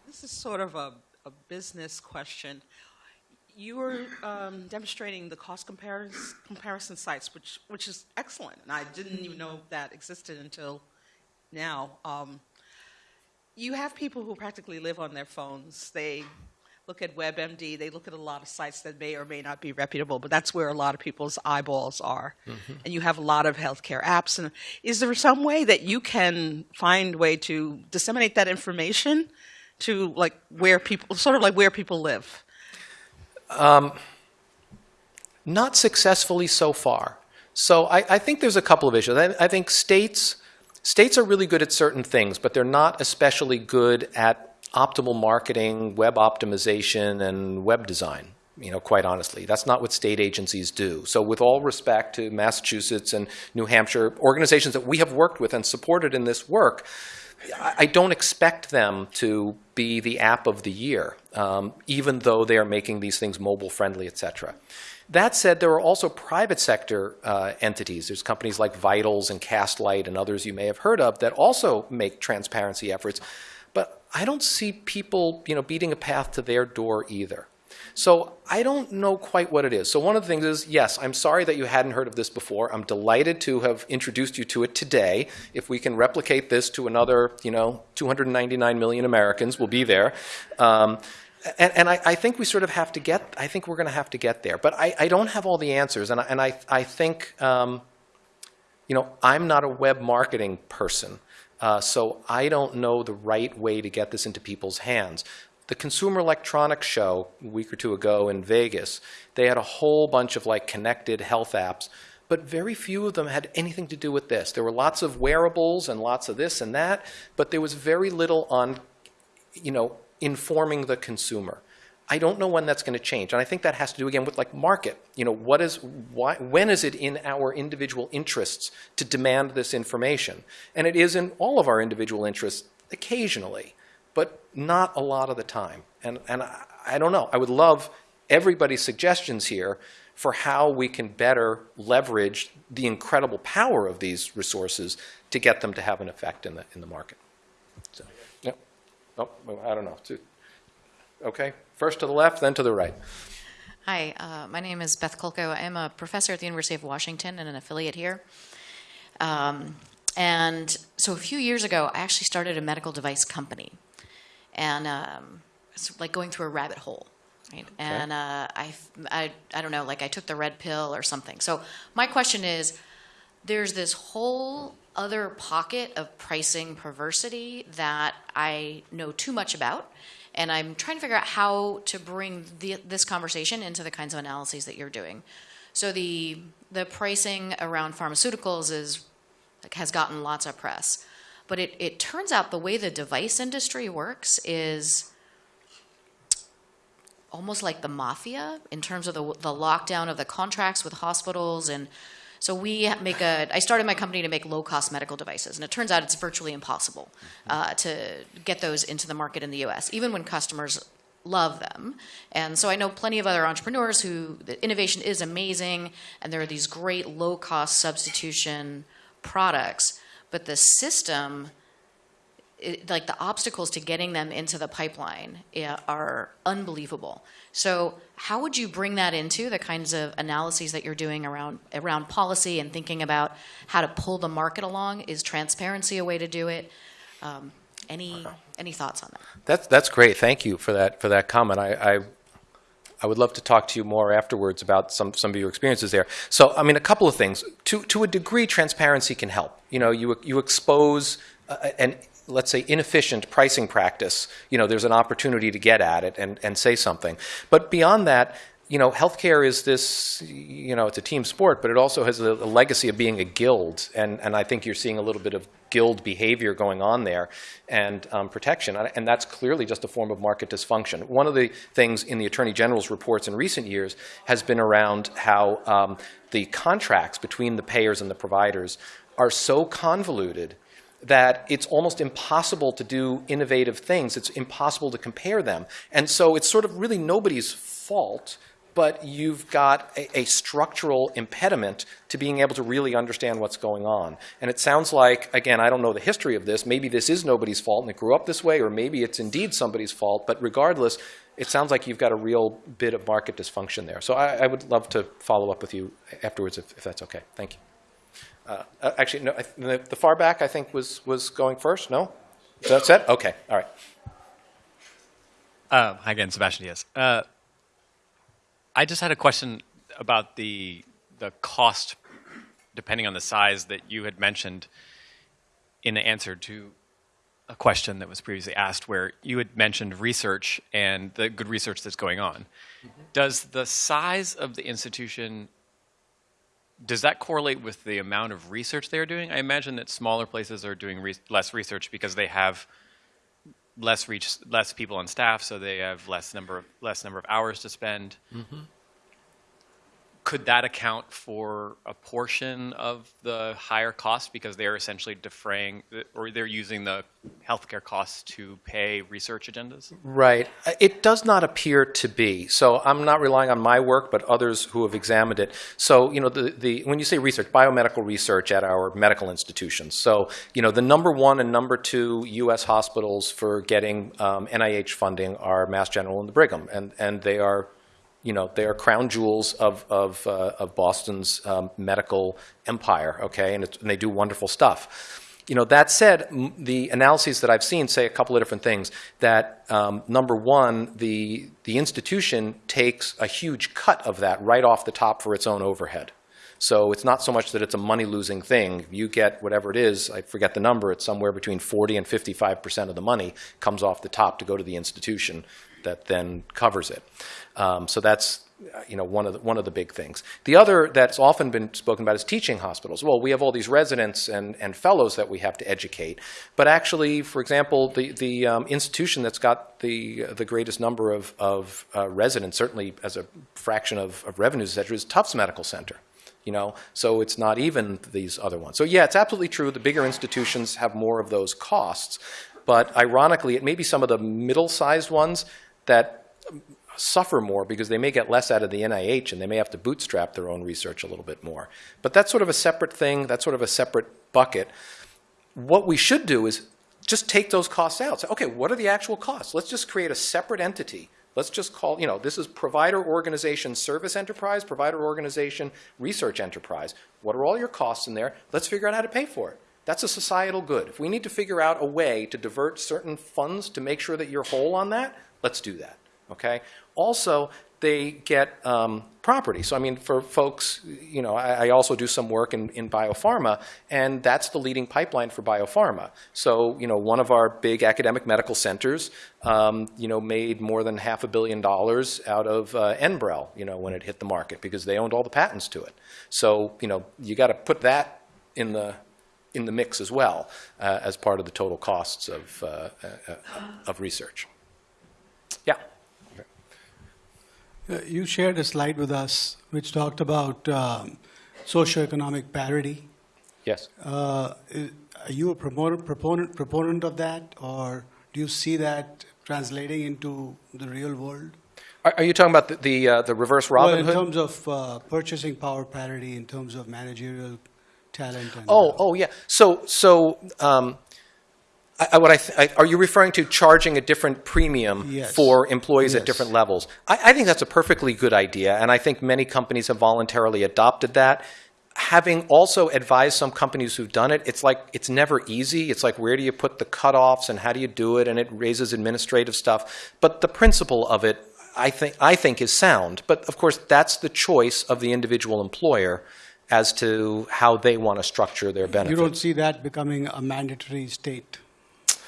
This is sort of a, a business question. You were um, demonstrating the cost comparis- comparison sites, which, which is excellent, and I didn't even know that existed until now. Um, you have people who practically live on their phones. They look at WebMD, they look at a lot of sites that may or may not be reputable, but that's where a lot of people's eyeballs are. Mm-hmm. And you have a lot of healthcare apps. And is there some way that you can find a way to disseminate that information to like where people, sort of like where people live? Um, not successfully so far. So I, I think there's a couple of issues. I, I think states states are really good at certain things, but they're not especially good at optimal marketing, web optimization, and web design. You know, quite honestly, that's not what state agencies do. So, with all respect to Massachusetts and New Hampshire organizations that we have worked with and supported in this work, I don't expect them to be the app of the year, um, even though they are making these things mobile friendly, et cetera. That said, there are also private sector uh, entities. There's companies like Vitals and Castlight and others you may have heard of that also make transparency efforts. I don't see people, you know, beating a path to their door either. So I don't know quite what it is. So one of the things is, yes, I'm sorry that you hadn't heard of this before. I'm delighted to have introduced you to it today. If we can replicate this to another, you know, 299 million Americans, we'll be there. Um, and, and I, I think we sort of have to get, I think we're going to have to get there. But I, I don't have all the answers. And I, and I, I think, um, you know, I'm not a web marketing person. Uh, so I don't know the right way to get this into people's hands. The Consumer Electronics Show a week or two ago in Vegas, they had a whole bunch of like connected health apps, but very few of them had anything to do with this. There were lots of wearables and lots of this and that, but there was very little on, you know, informing the consumer. I don't know when that's going to change, and I think that has to do again with like market. You know, what is why, when is it in our individual interests to demand this information? And it is in all of our individual interests occasionally, but not a lot of the time. And and I, I don't know. I would love everybody's suggestions here for how we can better leverage the incredible power of these resources to get them to have an effect in the in the market. So, yeah. Oh, I don't know. Okay, first to the left, then to the right. Hi, uh, my name is Beth Kolko. I'm a professor at the University of Washington and an affiliate here. Um, and so a few years ago, I actually started a medical device company. And um, it's like going through a rabbit hole. Right? And uh, I, I, I don't know, like I took the red pill or something. So my question is there's this whole other pocket of pricing perversity that I know too much about. And I'm trying to figure out how to bring the, this conversation into the kinds of analyses that you're doing. So the the pricing around pharmaceuticals is has gotten lots of press, but it, it turns out the way the device industry works is almost like the mafia in terms of the, the lockdown of the contracts with hospitals and so we make a i started my company to make low cost medical devices and it turns out it's virtually impossible uh, to get those into the market in the us even when customers love them. And so i know plenty of other entrepreneurs who the innovation is amazing and there are these great low cost substitution products but the system it, like the obstacles to getting them into the pipeline are unbelievable. So, how would you bring that into the kinds of analyses that you're doing around around policy and thinking about how to pull the market along? Is transparency a way to do it? Um, any any thoughts on that? That's that's great. Thank you for that for that comment. I, I I would love to talk to you more afterwards about some some of your experiences there. So, I mean, a couple of things. To to a degree, transparency can help. You know, you you expose uh, an let's say inefficient pricing practice. You know, there's an opportunity to get at it and and say something. But beyond that. you know, healthcare is this, you know, it's a team sport, but it also has a, a legacy of being a guild. And, and I think you're seeing a little bit of guild behavior going on there and um, protection. And that's clearly just a form of market dysfunction. One of the things in the Attorney General's reports in recent years has been around how um, the contracts between the payers and the providers are so convoluted that it's almost impossible to do innovative things. It's impossible to compare them. And so it's sort of really nobody's fault, but you've got a, a, structural impediment to being able to really understand what's going on. And it sounds like, again, I don't know the history of this. Maybe this is nobody's fault and it grew up this way, or maybe it's indeed somebody's fault. But regardless, it sounds like you've got a real bit of market dysfunction there. So I, I would love to follow up with you afterwards if, if that's okay. Thank you. Uh, uh, actually, no, the, the, far back, I think, was, was going first. No? That's it? Okay. All right. Uh, hi again, Sebastian Diaz. Uh, I just had a question about the, the cost, depending on the size that you had mentioned in the answer to a question that was previously asked where you had mentioned research and the good research that's going on. Mm -hmm. Does the size of the institution does that correlate with the amount of research they're doing? I imagine that smaller places are doing re less research because they have less reach, less people on staff, so they have less number of less number of hours to spend. Mm -hmm could that account for a portion of the higher cost because they're essentially defraying or they're using the healthcare costs to pay research agendas? Right. It does not appear to be. So I'm not relying on my work, but others who have examined it. So, you know, the, the when you say research, biomedical research at our medical institutions. So, you know, the number one and number two U.S. hospitals for getting um, NIH funding are Mass General and the Brigham, and, and they are you know, they are crown jewels of, of, uh, of Boston's um, medical empire, okay, and, and, they do wonderful stuff. You know, that said, the analyses that I've seen say a couple of different things. That um, number one, the, the institution takes a huge cut of that right off the top for its own overhead. So it's not so much that it's a money-losing thing. You get whatever it is, I forget the number, it's somewhere between 40 and 55% of the money comes off the top to go to the institution that then covers it. Um, so that's you know, one of, the, one of the big things. The other that's often been spoken about is teaching hospitals. Well, we have all these residents and, and fellows that we have to educate. But actually, for example, the, the um, institution that's got the, the greatest number of, of uh, residents, certainly as a fraction of, of revenues, et cetera, is Tufts Medical Center. You know, so it's not even these other ones. So yeah, it's absolutely true. The bigger institutions have more of those costs. But ironically, it may be some of the middle-sized ones that suffer more because they may get less out of the NIH and they may have to bootstrap their own research a little bit more. But that's sort of a separate thing. That's sort of a separate bucket. What we should do is just take those costs out. Okay, what are the actual costs? Let's just create a separate entity. Let's just call, you know, this is provider organization service enterprise, provider organization research enterprise. What are all your costs in there? Let's figure out how to pay for it. That's a societal good. If we need to figure out a way to divert certain funds to make sure that you're whole on that, let's do that. Okay. Also, they get um, property. So I mean, for folks, you know, I, I, also do some work in, in biopharma, and that's the leading pipeline for biopharma. So you know, one of our big academic medical centers, um, you know, made more than half a billion dollars out of uh, Enbrel, you know, when it hit the market because they owned all the patents to it. So you know, you got to put that in the in the mix as well uh, as part of the total costs of uh, uh of research. Yeah. Uh, you shared a slide with us which talked about um, socioeconomic parity. Yes. Uh, are you a proponent, proponent, proponent of that, or do you see that translating into the real world? Are, are you talking about the the, uh, the reverse Robin well, in Hood? terms of uh, purchasing power parity, in terms of managerial talent. And, oh, oh yeah. So so. Um, I, what I, I, are you referring to charging a different premium yes. for employees yes. at different levels? I, I, think that's a perfectly good idea, and I think many companies have voluntarily adopted that. Having also advised some companies who've done it, it's like it's never easy. It's like where do you put the cutoffs and how do you do it, and it raises administrative stuff. But the principle of it, I think, I think is sound. But of course, that's the choice of the individual employer as to how they want to structure their benefits. You don't see that becoming a mandatory state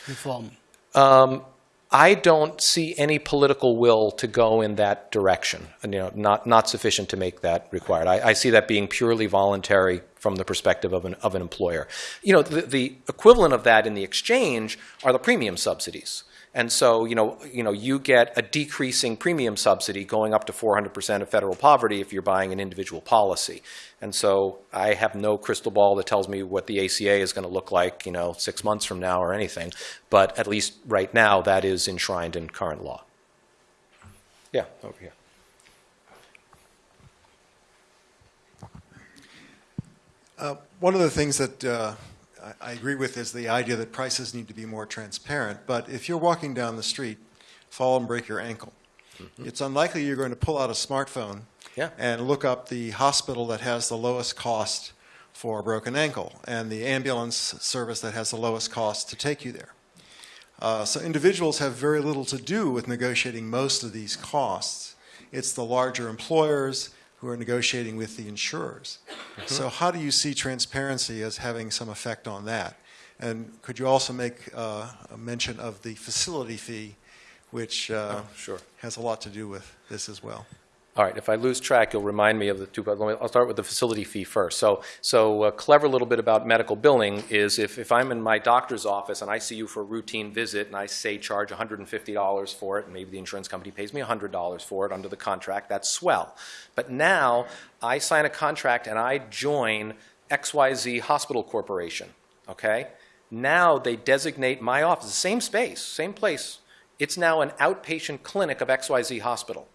reform? Um, I don't see any political will to go in that direction, you know, not, not sufficient to make that required. I, I see that being purely voluntary from the perspective of an, of an employer. You know, the, the equivalent of that in the exchange are the premium subsidies. And so, you know, you know, you get a decreasing premium subsidy going up to 400% of federal poverty if you're buying an individual policy. And so I have no crystal ball that tells me what the ACA is going to look like, you know, six months from now or anything. But at least right now, that is enshrined in current law. Yeah, over here. Uh, One of the things that uh, I I agree with is the idea that prices need to be more transparent. But if you're walking down the street, fall and break your ankle, it's unlikely you're going to pull out a smartphone Yeah. and look up the hospital that has the lowest cost for a broken ankle and the ambulance service that has the lowest cost to take you there. Uh, so individuals have very little to do with negotiating most of these costs. It's the larger employers who are negotiating with the insurers. So how do you see transparency as having some effect on that? And could you also make uh, a mention of the facility fee, which uh, sure. has a lot to do with this as well? All right, if I lose track, you'll remind me of the two, I'll start with the facility fee first. So, so a clever little bit about medical billing is if, if I'm in my doctor's office and I see you for a routine visit and I say charge $150 for it, and maybe the insurance company pays me $100 for it under the contract, that's swell. But now I sign a contract and I join XYZ Hospital Corporation, okay? Now they designate my office, the same space, same place. It's now an outpatient clinic of XYZ Hospital.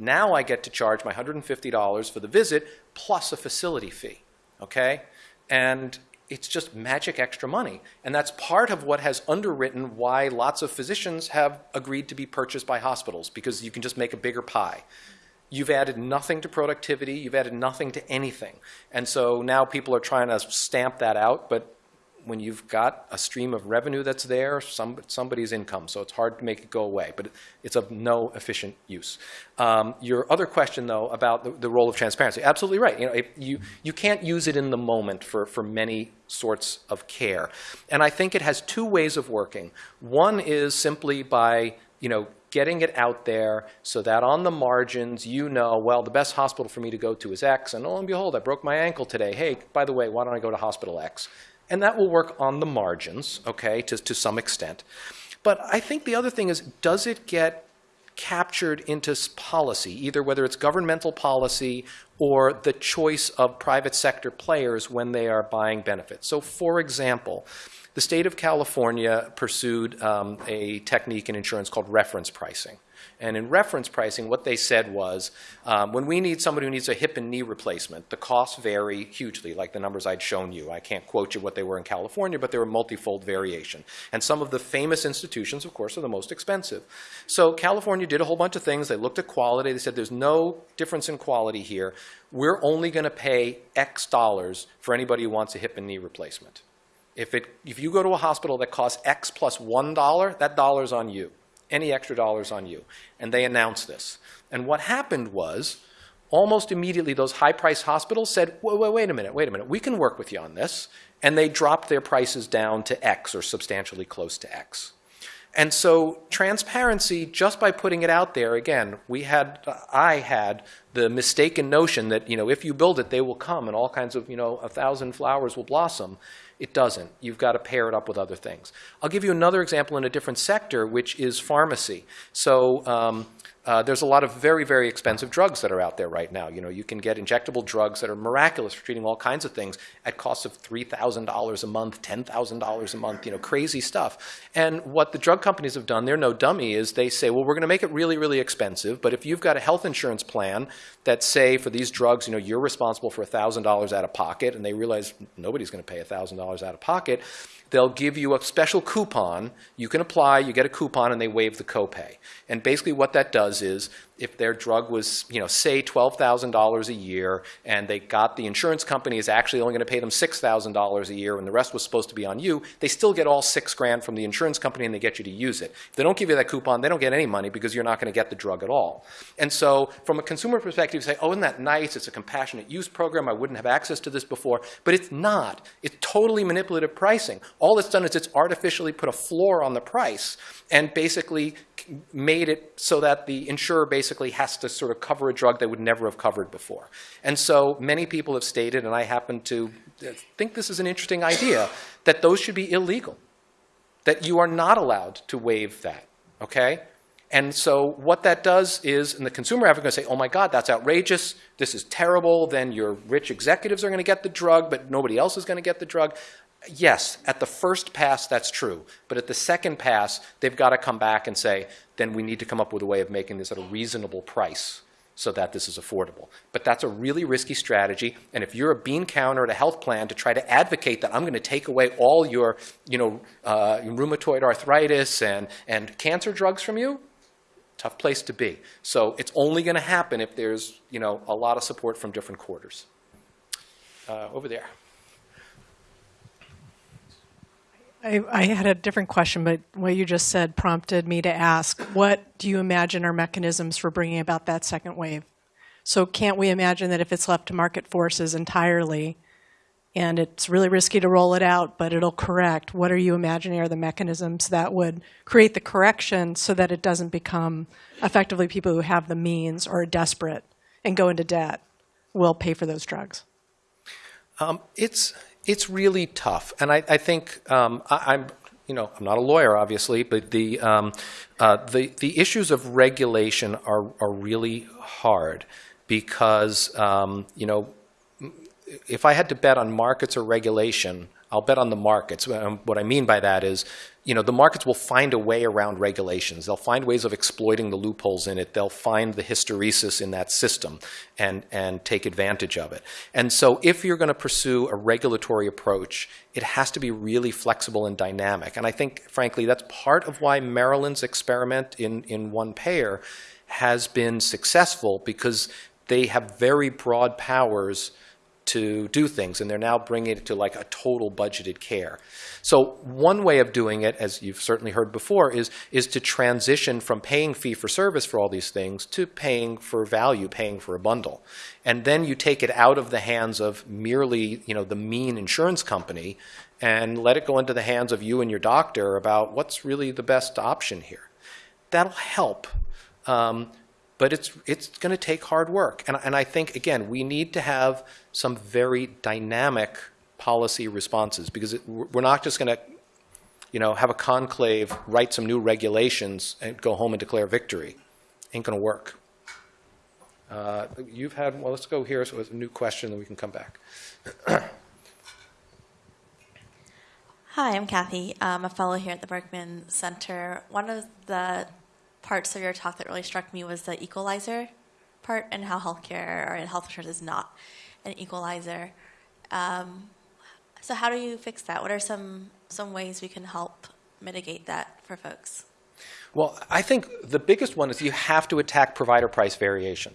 Now I get to charge my $150 for the visit plus a facility fee, okay? And it's just magic extra money. And that's part of what has underwritten why lots of physicians have agreed to be purchased by hospitals, because you can just make a bigger pie. You've added nothing to productivity, you've added nothing to anything. And so now people are trying to stamp that out, but when you've got a stream of revenue that's there, some, somebody's income, so it's hard to make it go away, but it's of no efficient use. Um, your other question, though, about the, the role of transparency, absolutely right. You, know, if you, you can't use it in the moment for, for many sorts of care. And I think it has two ways of working. One is simply by, you know, getting it out there so that on the margins you know, well, the best hospital for me to go to is X, and lo and behold, I broke my ankle today. Hey, by the way, why don't I go to hospital X? And that will work on the margins, okay, to, to some extent. But I think the other thing is, does it get captured into policy, either whether it's governmental policy or the choice of private sector players when they are buying benefits? So, for example, the state of California pursued um, a technique in insurance called reference pricing. And in reference pricing, what they said was, um, when we need somebody who needs a hip and knee replacement, the costs vary hugely, like the numbers I'd shown you. I can't quote you what they were in California, but they were multifold variation. And some of the famous institutions, of course, are the most expensive. So California did a whole bunch of things. They looked at quality. They said, there's no difference in quality here. We're only going to pay X dollars for anybody who wants a hip and knee replacement. If, it, if you go to a hospital that costs X plus 1, that dollar's on you. Any extra dollars on you. And they announced this. And what happened was, almost immediately, those high priced hospitals said, wait, wait, wait a minute, wait a minute, we can work with you on this. And they dropped their prices down to X or substantially close to X. And so transparency, just by putting it out there, again, we had, I had the mistaken notion that, you know, if you build it, they will come and all kinds of, you know, a thousand flowers will blossom. It doesn't. You've got to pair it up with other things. I'll give you another example in a different sector, which is pharmacy. So um, uh, there's a lot of very, very expensive drugs that are out there right now. You know, you can get injectable drugs that are miraculous for treating all kinds of things at costs of $3,000 a month, $10,000 a month, you know, crazy stuff. And what the drug companies have done, they're no dummy, is they say, well, we're going to make it really, really expensive, but if you've got a health insurance plan that say for these drugs, you know, you're responsible for $1,000 out of pocket, and they realize nobody's going to pay $1,000 out of pocket, they'll give you a special coupon. You can apply, you get a coupon, and they waive the copay. And basically what that does is if their drug was, you know, say $12,000 a year, and they got the insurance company is actually only going to pay them $6,000 a year, and the rest was supposed to be on you, they still get all six grand from the insurance company, and they get you to use it. If they don't give you that coupon, they don't get any money because you're not going to get the drug at all. And so from a consumer perspective, you say, oh, isn't that nice? It's a compassionate use program. I wouldn't have access to this before. But it's not. It's totally manipulative pricing. All it's done is it's artificially put a floor on the price and basically made it so that the insurer basically has to sort of cover a drug they would never have covered before. And so many people have stated, and I happen to think this is an interesting idea, that those should be illegal, that you are not allowed to waive that, okay? And so what that does is, and the consumer advocate going to say, oh my God, that's outrageous, this is terrible, then your rich executives are going to get the drug, but nobody else is going to get the drug. Yes, at the first pass, that's true. But at the second pass, they've got to come back and say, then we need to come up with a way of making this at a reasonable price so that this is affordable. But that's a really risky strategy. And if you're a bean counter at a health plan to try to advocate that I'm going to take away all your, you know, uh, rheumatoid arthritis and, and cancer drugs from you, tough place to be. So it's only going to happen if there's, you know, a lot of support from different quarters. Uh, over there. I, I had a different question, but what you just said prompted me to ask, what do you imagine are mechanisms for bringing about that second wave? So can't we imagine that if it's left to market forces entirely, and it's really risky to roll it out, but it'll correct, what are you imagining are the mechanisms that would create the correction so that it doesn't become effectively people who have the means or are desperate and go into debt will pay for those drugs? Um, it's it's really tough, and I, I think um, I, am you know I'm not a lawyer, obviously, but the um, uh, the the issues of regulation are are really hard because um, you know if I had to bet on markets or regulation, I'll bet on the markets. What I mean by that is, you know, the markets will find a way around regulations. They'll find ways of exploiting the loopholes in it. They'll find the hysteresis in that system and, and take advantage of it. And so if you're going to pursue a regulatory approach, it has to be really flexible and dynamic. And I think, frankly, that's part of why Maryland's experiment in, in one payer has been successful because they have very broad powers to do things, and they're now bringing it to like a total budgeted care. So one way of doing it, as you've certainly heard before, is, is to transition from paying fee for service for all these things to paying for value, paying for a bundle. And then you take it out of the hands of merely you know, the mean insurance company and let it go into the hands of you and your doctor about what's really the best option here. That'll help. Um, but it's, it's going to take hard work. And, and I think, again, we need to have some very dynamic policy responses because it, we're not just going to you know, have a conclave, write some new regulations, and go home and declare victory. Ain't going to work. Uh, you've had, well, let's go here. So it's a new question, then we can come back. Hi, I'm Kathy. I'm a fellow here at the Berkman Center. One of the parts of your talk that really struck me was the equalizer part and how healthcare or health insurance is not an equalizer. Um, so how do you fix that? What are some some ways we can help mitigate that for folks? Well, I think the biggest one is you have to attack provider price variation.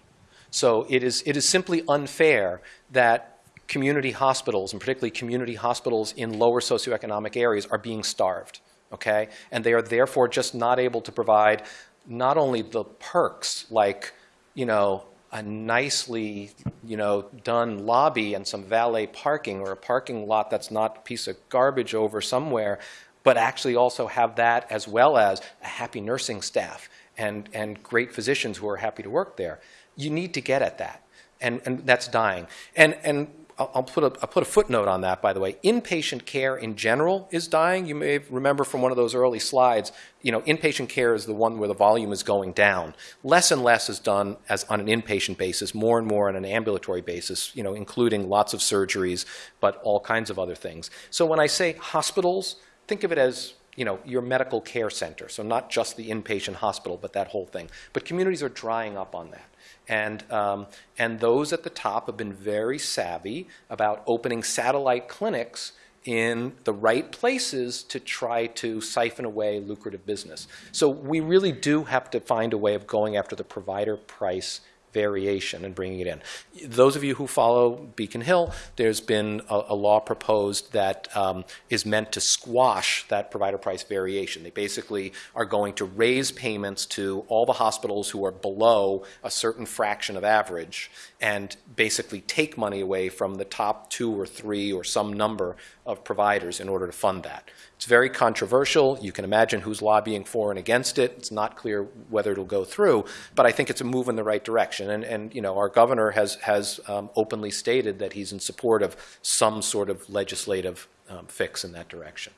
So it is it is simply unfair that community hospitals, and particularly community hospitals in lower socioeconomic areas, are being starved. Okay, and they are therefore just not able to provide not only the perks like, you know, a nicely, you know, done lobby and some valet parking or a parking lot that's not a piece of garbage over somewhere, but actually also have that as well as a happy nursing staff and, and great physicians who are happy to work there. You need to get at that. And, and that's dying. And, and I'll put, a, I'll put a footnote on that, by the way. Inpatient care in general is dying. You may remember from one of those early slides, you know, inpatient care is the one where the volume is going down. Less and less is done as on an inpatient basis, more and more on an ambulatory basis, you know, including lots of surgeries, but all kinds of other things. So when I say hospitals, think of it as you know, your medical care center. So not just the inpatient hospital, but that whole thing. But communities are drying up on that. And, um, and those at the top have been very savvy about opening satellite clinics in the right places to try to siphon away lucrative business. So we really do have to find a way of going after the provider price variation and bringing it in. Those of you who follow Beacon Hill, there's been a, a law proposed that um, is meant to squash that provider price variation. They basically are going to raise payments to all the hospitals who are below a certain fraction of average and basically take money away from the top two or three or some number of providers in order to fund that. It's very controversial. You can imagine who's lobbying for and against it. It's not clear whether it'll go through, but I think it's a move in the right direction. And, and you know, our governor has, has um, openly stated that he's in support of some sort of legislative um, fix in that direction.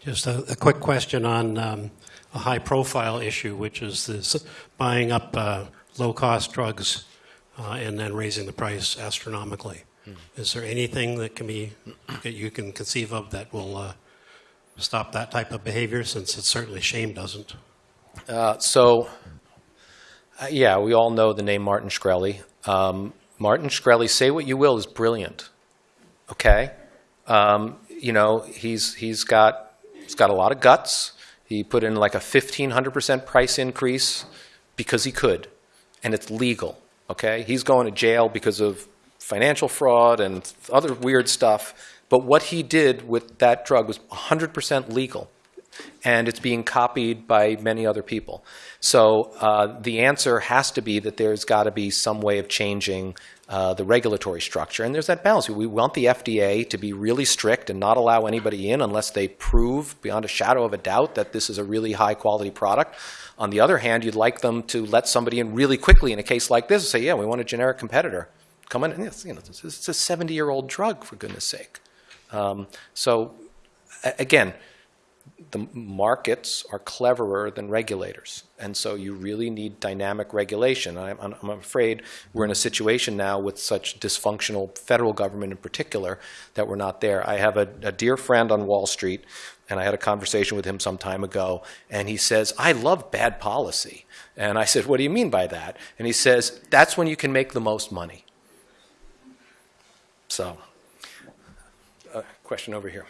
Just a, a quick question on um, a high-profile issue, which is this buying up uh, low-cost drugs uh, and then raising the price astronomically. Is there anything that can be that you can conceive of that will uh, stop that type of behavior? Since it certainly shame doesn't. Uh, so, uh, yeah, we all know the name Martin Shkreli. Um, Martin Shkreli, say what you will, is brilliant. Okay, um, you know he's he's got he's got a lot of guts. He put in like a fifteen hundred percent price increase because he could, and it's legal. Okay, he's going to jail because of financial fraud and other weird stuff. But what he did with that drug was 100% legal and it's being copied by many other people. So uh, the answer has to be that there's got to be some way of changing uh, the regulatory structure. And there's that balance. We want the FDA to be really strict and not allow anybody in unless they prove beyond a shadow of a doubt that this is a really high quality product. On the other hand, you'd like them to let somebody in really quickly in a case like this and say, yeah, we want a generic competitor. Come in, it's, you know, it's a 70-year-old drug, for goodness sake. Um, so again, the markets are cleverer than regulators. And so you really need dynamic regulation. I'm, I'm afraid we're in a situation now with such dysfunctional federal government in particular that we're not there. I have a, a dear friend on Wall Street, and I had a conversation with him some time ago, and he says, I love bad policy. And I said, What do you mean by that? And he says, That's when you can make the most money. So, uh, question over here.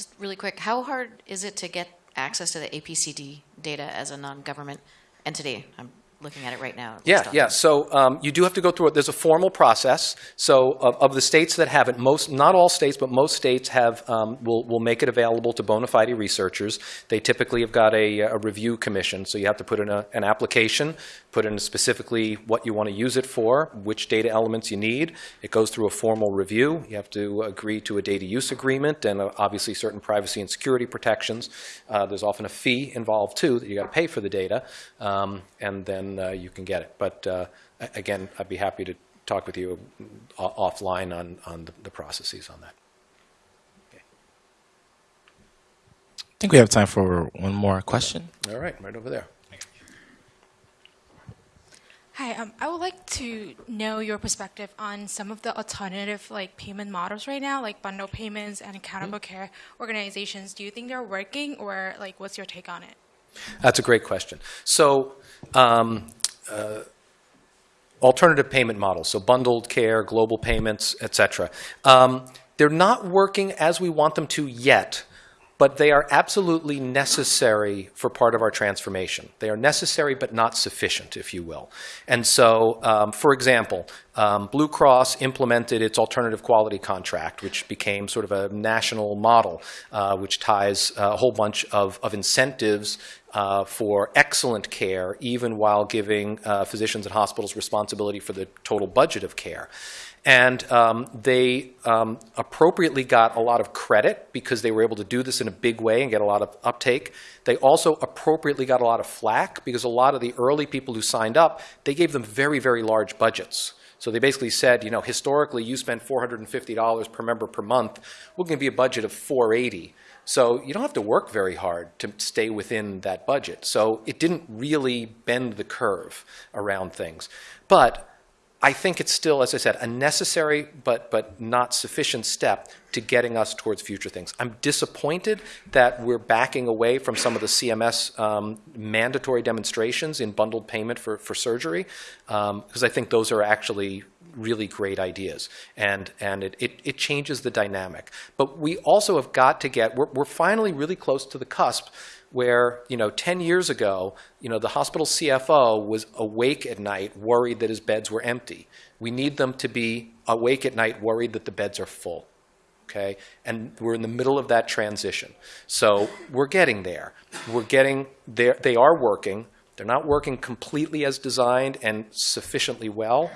Just really quick, how hard is it to get access to the APCD data as a non-government entity? I'm looking at it right now. Yeah, yeah. So um, you do have to go through it. There's a formal process. So of, of the states that have it, most, not all states, but most states have um, will will make it available to bona fide researchers. They typically have got a, a review commission. So you have to put in a, an application, put in specifically what you want to use it for, which data elements you need. It goes through a formal review. You have to agree to a data use agreement and uh, obviously certain privacy and security protections. Uh, there's often a fee involved too that you got to pay for the data, um, and then uh, you can get it. But uh, again, I'd be happy to talk with you offline on, on the, the processes on that. I think we have time for one more question. All right, right over there. Hi, um, I would like to know your perspective on some of the alternative like payment models right now, like bundle payments and accountable care organizations. Do you think they're working, or like what's your take on it? That's a great question. So, um, uh, alternative payment models, so bundled care, global payments, et cetera. Um, they're not working as we want them to yet, but they are absolutely necessary for part of our transformation. They are necessary but not sufficient, if you will. And so, um, for example, um, Blue Cross implemented its alternative quality contract, which became sort of a national model, uh, which ties a whole bunch of, of incentives uh, for excellent care, even while giving uh, physicians and hospitals responsibility for the total budget of care. And um, they um, appropriately got a lot of credit because they were able to do this in a big way and get a lot of uptake. They also appropriately got a lot of flack because a lot of the early people who signed up, they gave them very, very large budgets. So they basically said, you know, historically you spend $450 per member per month. We're going to be a budget of 480. So you don't have to work very hard to stay within that budget. So it didn't really bend the curve around things. But I think it's still, as I said, a necessary but, but not sufficient step to getting us towards future things. I'm disappointed that we're backing away from some of the CMS um, mandatory demonstrations in bundled payment for, for surgery, because I think those are actually really great ideas, and, and it, it, it changes the dynamic. But we also have got to get, we're, we're finally really close to the cusp where, you know, 10 years ago, you know, the hospital CFO was awake at night worried that his beds were empty. We need them to be awake at night worried that the beds are full. Okay? And we're in the middle of that transition. So we're getting there. We're getting there. They are working. They're not working completely as designed and sufficiently well,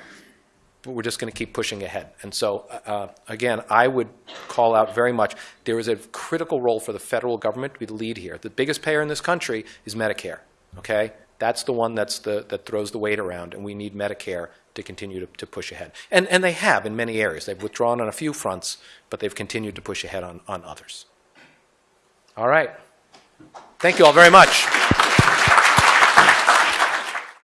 but we're just going to keep pushing ahead. And so, uh, again, I would call out very much, there is a critical role for the federal government to be the lead here. The biggest payer in this country is Medicare, okay? That's the one that's the, that throws the weight around, and we need Medicare to continue to, to push ahead. And, and they have in many areas. They've withdrawn on a few fronts, but they've continued to push ahead on, on others. All right. Thank you all very much.